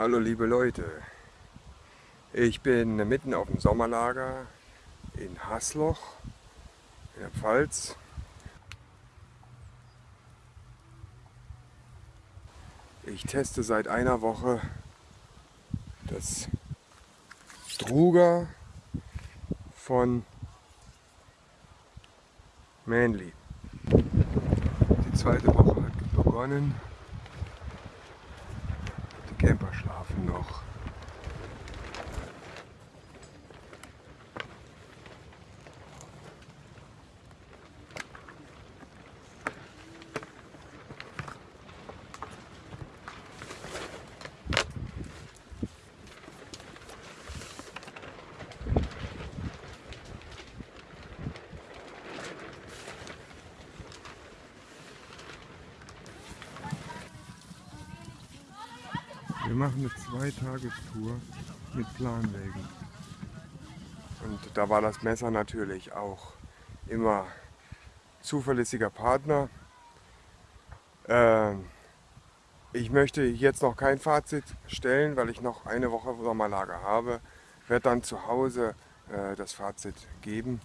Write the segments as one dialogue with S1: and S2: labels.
S1: Hallo liebe Leute, ich bin mitten auf dem Sommerlager in Hasloch in der Pfalz. Ich teste seit einer Woche das Struga von Manly. Die zweite Woche hat begonnen. Camper schlafen noch. Wir machen eine Zweitagestour mit Planwägen. Und da war das Messer natürlich auch immer zuverlässiger Partner. Ähm, ich möchte jetzt noch kein Fazit stellen, weil ich noch eine Woche Sommerlager habe. Werde dann zu Hause äh, das Fazit geben.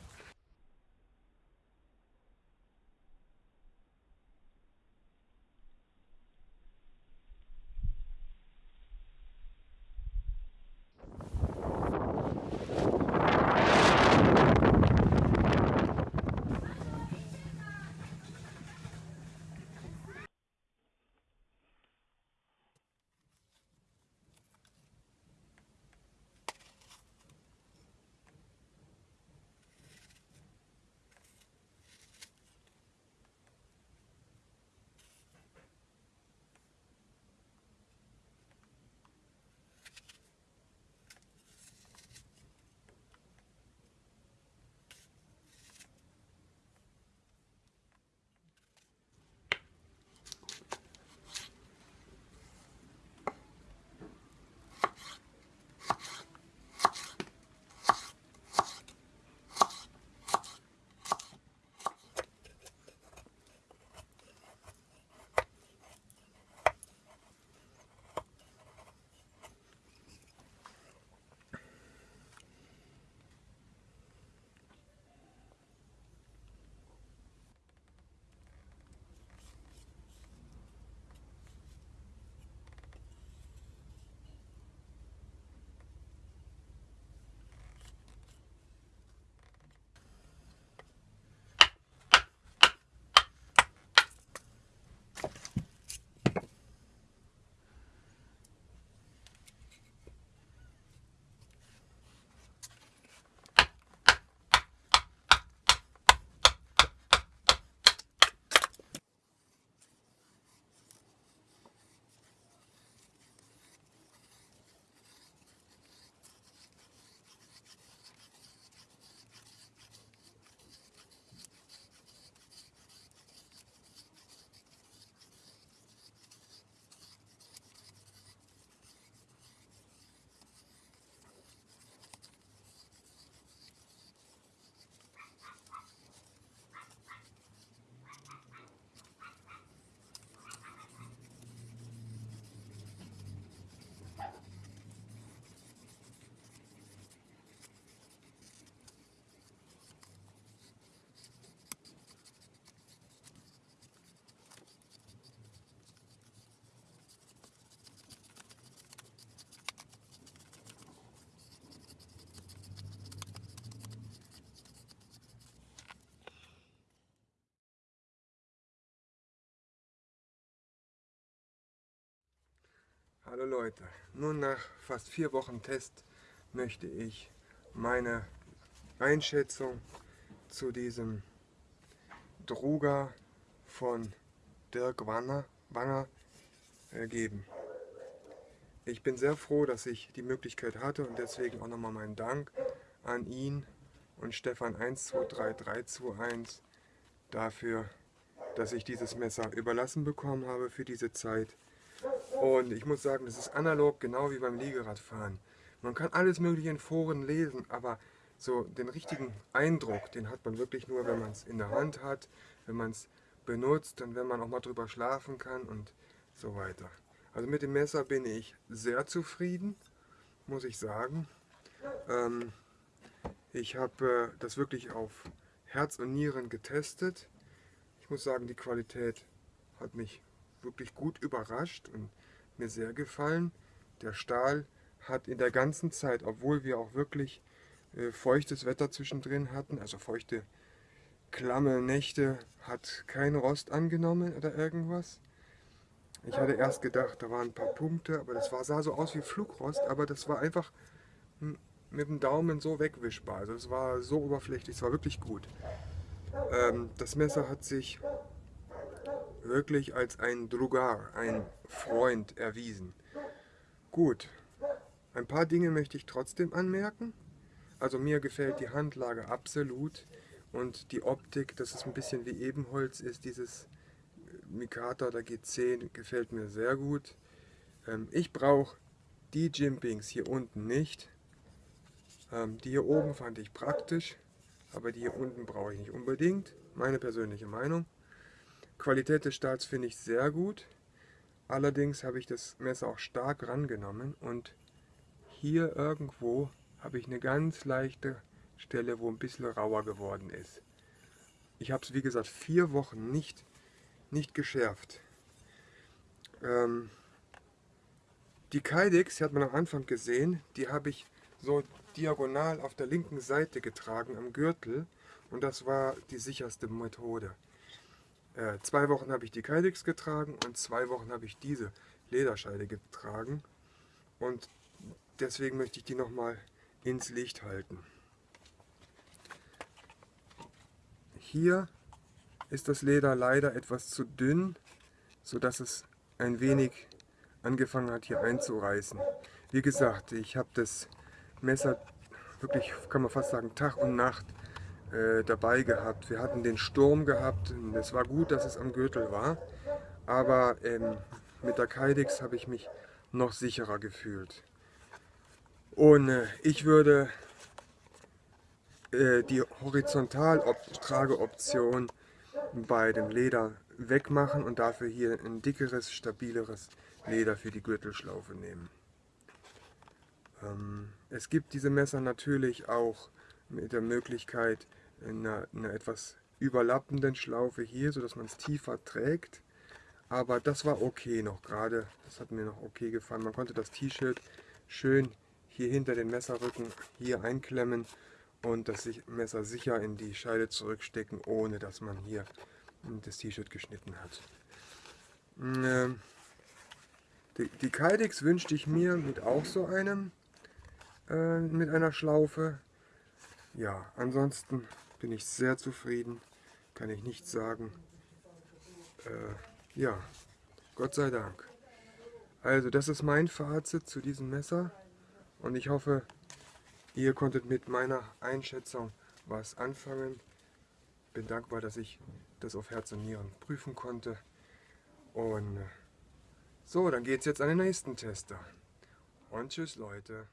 S1: Hallo Leute, nun nach fast vier Wochen Test möchte ich meine Einschätzung zu diesem Druga von Dirk Wanger, Wanger äh, geben. Ich bin sehr froh, dass ich die Möglichkeit hatte und deswegen auch nochmal meinen Dank an ihn und Stefan 123321 dafür, dass ich dieses Messer überlassen bekommen habe für diese Zeit und ich muss sagen, das ist analog, genau wie beim Liegeradfahren. Man kann alles mögliche in Foren lesen, aber so den richtigen Eindruck, den hat man wirklich nur, wenn man es in der Hand hat, wenn man es benutzt und wenn man auch mal drüber schlafen kann und so weiter. Also mit dem Messer bin ich sehr zufrieden, muss ich sagen. Ähm, ich habe äh, das wirklich auf Herz und Nieren getestet. Ich muss sagen, die Qualität hat mich wirklich gut überrascht und mir sehr gefallen. Der Stahl hat in der ganzen Zeit, obwohl wir auch wirklich äh, feuchtes Wetter zwischendrin hatten, also feuchte, klamme Nächte, hat kein Rost angenommen oder irgendwas. Ich hatte erst gedacht, da waren ein paar Punkte, aber das war, sah so aus wie Flugrost, aber das war einfach mit dem Daumen so wegwischbar. Also es war so oberflächlich, es war wirklich gut. Ähm, das Messer hat sich wirklich als ein Drugar, ein Freund erwiesen. Gut, ein paar Dinge möchte ich trotzdem anmerken. Also mir gefällt die Handlage absolut und die Optik, dass es ein bisschen wie Ebenholz ist, dieses Mikata oder G10 gefällt mir sehr gut. Ähm, ich brauche die Jimpings hier unten nicht. Ähm, die hier oben fand ich praktisch, aber die hier unten brauche ich nicht unbedingt. Meine persönliche Meinung. Qualität des Stahls finde ich sehr gut. Allerdings habe ich das Messer auch stark rangenommen und hier irgendwo habe ich eine ganz leichte Stelle, wo ein bisschen rauer geworden ist. Ich habe es wie gesagt vier Wochen nicht, nicht geschärft. Ähm, die Kydex, die hat man am Anfang gesehen, die habe ich so diagonal auf der linken Seite getragen am Gürtel und das war die sicherste Methode. Äh, zwei Wochen habe ich die Kydex getragen und zwei Wochen habe ich diese Lederscheide getragen und deswegen möchte ich die nochmal ins Licht halten. Hier ist das Leder leider etwas zu dünn, sodass es ein wenig angefangen hat hier einzureißen. Wie gesagt, ich habe das Messer wirklich, kann man fast sagen, Tag und Nacht äh, dabei gehabt. Wir hatten den Sturm gehabt. Es war gut, dass es am Gürtel war, aber ähm, mit der Kydex habe ich mich noch sicherer gefühlt. Und äh, ich würde äh, die Horizontal-Trageoption bei dem Leder wegmachen und dafür hier ein dickeres, stabileres Leder für die Gürtelschlaufe nehmen. Ähm, es gibt diese Messer natürlich auch mit der Möglichkeit einer, einer etwas überlappenden Schlaufe hier, sodass man es tiefer trägt. Aber das war okay noch gerade, das hat mir noch okay gefallen. Man konnte das T-Shirt schön hier hinter den Messerrücken hier einklemmen und das Messer sicher in die Scheide zurückstecken, ohne dass man hier das T-Shirt geschnitten hat. Ähm, die, die Kydex wünschte ich mir mit auch so einem äh, mit einer Schlaufe. Ja, ansonsten bin ich sehr zufrieden, kann ich nicht sagen. Äh, ja, Gott sei Dank. Also das ist mein Fazit zu diesem Messer und ich hoffe, ihr konntet mit meiner Einschätzung was anfangen. Bin dankbar, dass ich das auf Herz und Nieren prüfen konnte. Und so, dann geht es jetzt an den nächsten Tester. Und tschüss Leute.